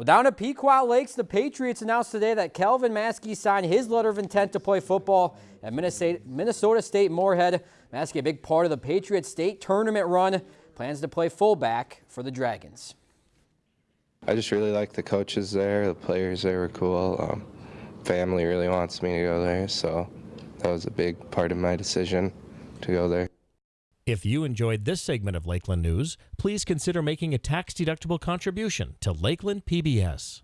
Well, down at Pequot Lakes, the Patriots announced today that Calvin Maskey signed his letter of intent to play football at Minnesota State Moorhead. Maskey, a big part of the Patriots state tournament run, plans to play fullback for the Dragons. I just really like the coaches there. The players there were cool. Um, family really wants me to go there, so that was a big part of my decision to go there. If you enjoyed this segment of Lakeland News, please consider making a tax-deductible contribution to Lakeland PBS.